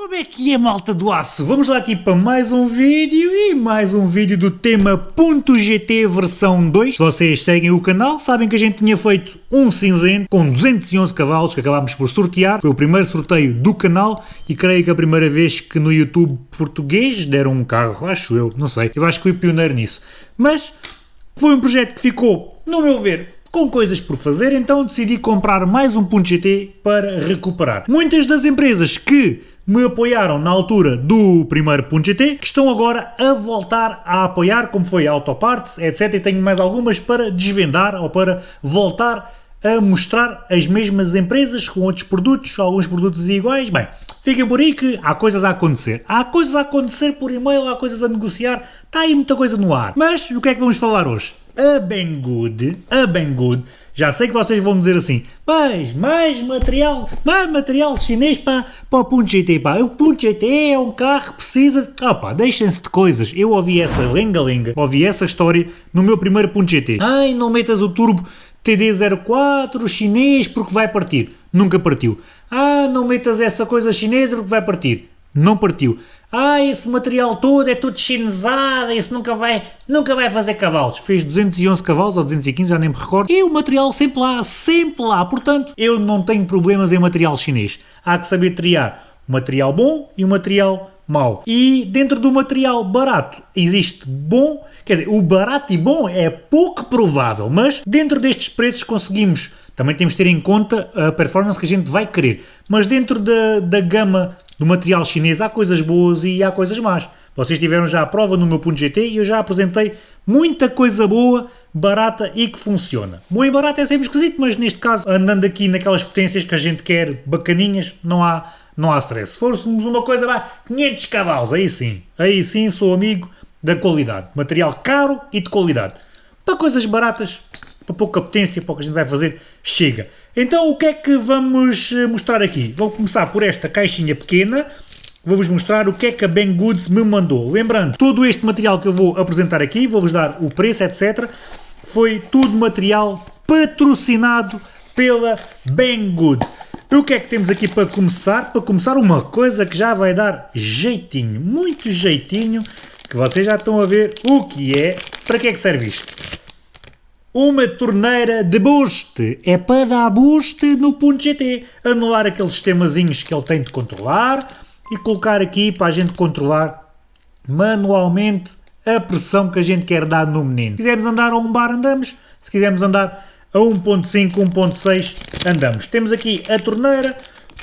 Como é que é, malta do aço? Vamos lá aqui para mais um vídeo e mais um vídeo do tema .gt versão 2. Se vocês seguem o canal, sabem que a gente tinha feito um cinzento com 211 cavalos que acabámos por sortear. Foi o primeiro sorteio do canal e creio que a primeira vez que no YouTube português deram um carro, acho eu, não sei. Eu acho que fui pioneiro nisso. Mas foi um projeto que ficou, no meu ver, com coisas por fazer, então decidi comprar mais um ponto GT para recuperar. Muitas das empresas que me apoiaram na altura do primeiro ponto GT, que estão agora a voltar a apoiar, como foi Autoparts, etc. E tenho mais algumas para desvendar ou para voltar a mostrar as mesmas empresas com outros produtos, alguns produtos iguais. Bem, fiquem por aí que há coisas a acontecer. Há coisas a acontecer por e-mail, há coisas a negociar, está aí muita coisa no ar. Mas o que é que vamos falar hoje? A Banggood, a Banggood, já sei que vocês vão dizer assim, mas mais material, mais material chinês para, para o Punto GT, pá, o Punto GT é um carro que precisa, ah pá, deixem-se de coisas, eu ouvi essa lenga-lenga, ouvi essa história no meu primeiro Punto GT, ai não metas o turbo TD04 chinês porque vai partir, nunca partiu, ah não metas essa coisa chinesa porque vai partir, não partiu. Ah, esse material todo é tudo chinesado, isso nunca vai, nunca vai fazer cavalos. Fez 211 cavalos ou 215, já nem me recordo. E o material sempre lá, sempre lá. Portanto, eu não tenho problemas em material chinês. Há que saber triar o material bom e o material mau. E dentro do material barato existe bom, quer dizer, o barato e bom é pouco provável, mas dentro destes preços conseguimos também temos de ter em conta a performance que a gente vai querer. Mas dentro da, da gama do material chinês há coisas boas e há coisas más. Vocês tiveram já a prova no meu GT e eu já apresentei muita coisa boa, barata e que funciona. Bom e barato é sempre esquisito, mas neste caso, andando aqui naquelas potências que a gente quer, bacaninhas, não há, não há stress. Se fôssemos uma coisa, vai, 500 cavalos, aí sim, aí sim sou amigo da qualidade. Material caro e de qualidade. Para coisas baratas, para pouca potência, para o que a gente vai fazer, chega. Então o que é que vamos eh, mostrar aqui? Vou começar por esta caixinha pequena, vou-vos mostrar o que é que a Banggood me mandou. Lembrando, todo este material que eu vou apresentar aqui, vou-vos dar o preço, etc. Foi tudo material patrocinado pela Banggood. E o que é que temos aqui para começar? Para começar uma coisa que já vai dar jeitinho, muito jeitinho, que vocês já estão a ver o que é. Para que é que serve isto? Uma torneira de boost. É para dar boost no ponto GT. Anular aqueles sistemazinhos que ele tem de controlar e colocar aqui para a gente controlar manualmente a pressão que a gente quer dar no menino. Se quisermos andar a um bar, andamos. Se quisermos andar a 1.5, 1.6, andamos. Temos aqui a torneira,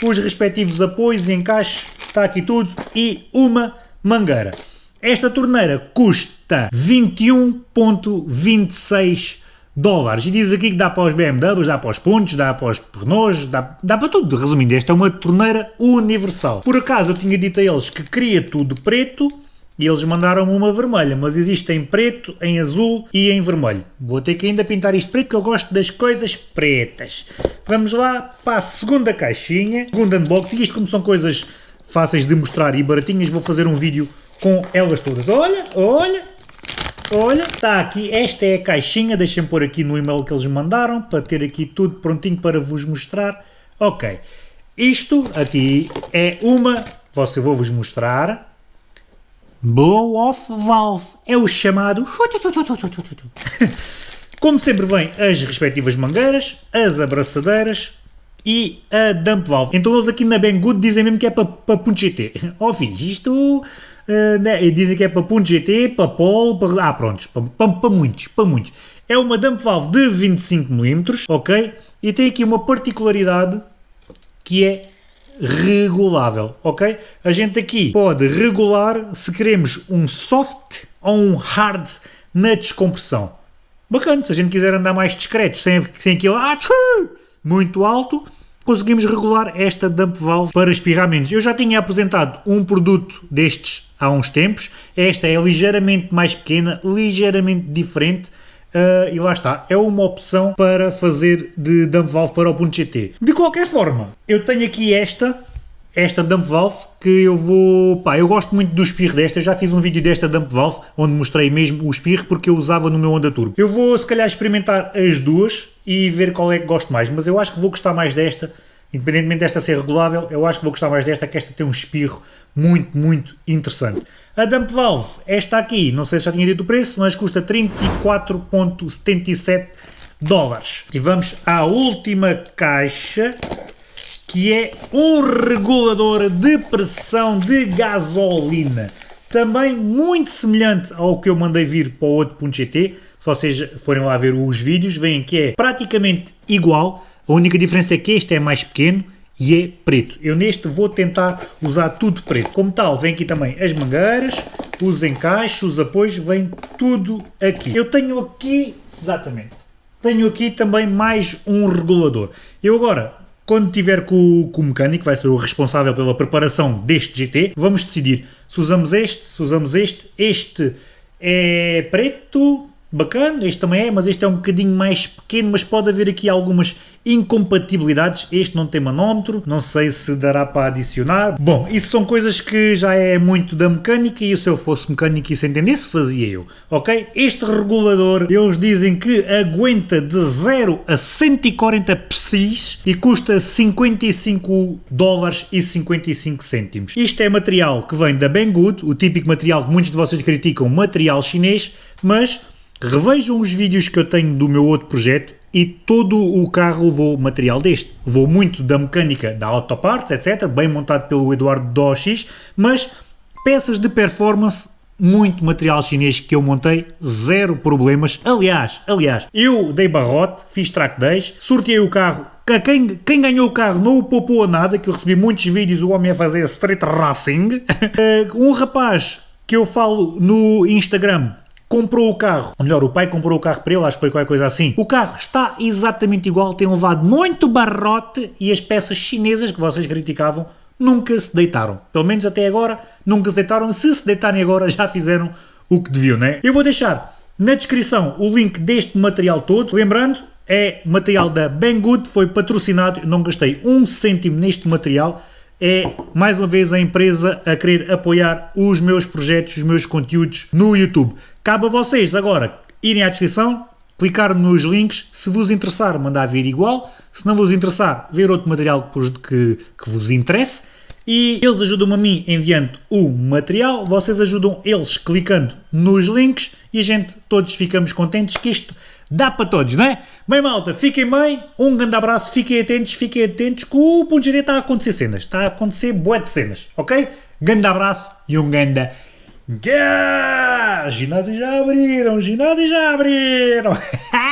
os respectivos apoios e encaixes, está aqui tudo, e uma mangueira. Esta torneira custa 21.26 dólares. E diz aqui que dá para os BMWs, dá para os pontos, dá para os Renaults, dá, dá para tudo. Resumindo, esta é uma torneira universal. Por acaso eu tinha dito a eles que queria tudo preto e eles mandaram-me uma vermelha, mas existe em preto, em azul e em vermelho. Vou ter que ainda pintar isto preto, que eu gosto das coisas pretas. Vamos lá para a segunda caixinha, segundo unboxing. Isto como são coisas fáceis de mostrar e baratinhas, vou fazer um vídeo com elas todas. Olha, olha, Olha, está aqui, esta é a caixinha, deixem pôr aqui no e-mail que eles mandaram, para ter aqui tudo prontinho para vos mostrar. Ok, isto aqui é uma, você vou-vos mostrar, blow-off valve, é o chamado... Como sempre vem as respectivas mangueiras, as abraçadeiras e a dump valve. Então eles aqui na Banggood dizem mesmo que é para, para ponto GT. Oh, filhos, isto Uh, né, dizem que é para ponto GT, para polo, para... Ah, prontos, para, muitos, para muitos. É uma dump valve de 25mm, ok? E tem aqui uma particularidade que é regulável, ok? A gente aqui pode regular se queremos um soft ou um hard na descompressão. Bacana, se a gente quiser andar mais discreto, sem, sem aquele ah, muito alto, conseguimos regular esta dump valve para espirramentos. Eu já tinha apresentado um produto destes há uns tempos, esta é ligeiramente mais pequena, ligeiramente diferente, Uh, e lá está, é uma opção para fazer de dump valve para o ponto GT. De qualquer forma, eu tenho aqui esta, esta dump valve, que eu vou... Pá, eu gosto muito do espirro desta, já fiz um vídeo desta dump valve, onde mostrei mesmo o espirro, porque eu usava no meu Honda Turbo. Eu vou, se calhar, experimentar as duas, e ver qual é que gosto mais, mas eu acho que vou gostar mais desta, independentemente desta ser regulável, eu acho que vou gostar mais desta, que esta tem um espirro muito, muito interessante. A Dump Valve, esta aqui, não sei se já tinha dito o preço, mas custa 34.77 dólares. E vamos à última caixa, que é um regulador de pressão de gasolina. Também muito semelhante ao que eu mandei vir para o outro .gt, se vocês forem lá ver os vídeos, veem que é praticamente igual, a única diferença é que este é mais pequeno e é preto. Eu neste vou tentar usar tudo preto. Como tal, vem aqui também as mangueiras, os encaixes, os apoios, vem tudo aqui. Eu tenho aqui, exatamente, tenho aqui também mais um regulador. Eu agora, quando tiver com, com o mecânico, vai ser o responsável pela preparação deste GT, vamos decidir se usamos este, se usamos este. Este é preto, bacana, este também é, mas este é um bocadinho mais pequeno, mas pode haver aqui algumas incompatibilidades. Este não tem manómetro, não sei se dará para adicionar. Bom, isso são coisas que já é muito da mecânica e se eu fosse mecânico e se entendesse, fazia eu, ok? Este regulador, eles dizem que aguenta de 0 a 140 psis e custa 55 dólares e 55 cêntimos. Isto é material que vem da Banggood, o típico material que muitos de vocês criticam, material chinês, mas Revejam os vídeos que eu tenho do meu outro projeto e todo o carro levou material deste. Levou muito da mecânica da Autoparts, etc, bem montado pelo Eduardo Doxis, mas peças de performance muito material chinês que eu montei, zero problemas. Aliás, aliás, eu dei barrote, fiz track days, sorteei o carro. Quem, quem ganhou o carro não o poupou a nada, que eu recebi muitos vídeos o homem a fazer street racing. Eh, um rapaz que eu falo no Instagram comprou o carro, ou melhor, o pai comprou o carro para ele, acho que foi qualquer coisa assim. O carro está exatamente igual, tem levado muito barrote e as peças chinesas que vocês criticavam nunca se deitaram. Pelo menos até agora nunca se deitaram. Se se deitarem agora já fizeram o que deviam, né? Eu vou deixar na descrição o link deste material todo. Lembrando, é material da Banggood, foi patrocinado, não gastei um cêntimo neste material é mais uma vez a empresa a querer apoiar os meus projetos, os meus conteúdos no YouTube. Cabe a vocês agora irem à descrição, clicar nos links, se vos interessar mandar vir igual, se não vos interessar ver outro material que, que vos interesse. E eles ajudam-me a mim enviando o material, vocês ajudam eles clicando nos links. E a gente todos ficamos contentes que isto dá para todos, não é? Bem malta, fiquem bem, um grande abraço, fiquem atentos, fiquem atentos que o GD está a acontecer cenas, está a acontecer bué de cenas, ok? Grande abraço e um grande... Ginásio já abriram, ginásio já abriram!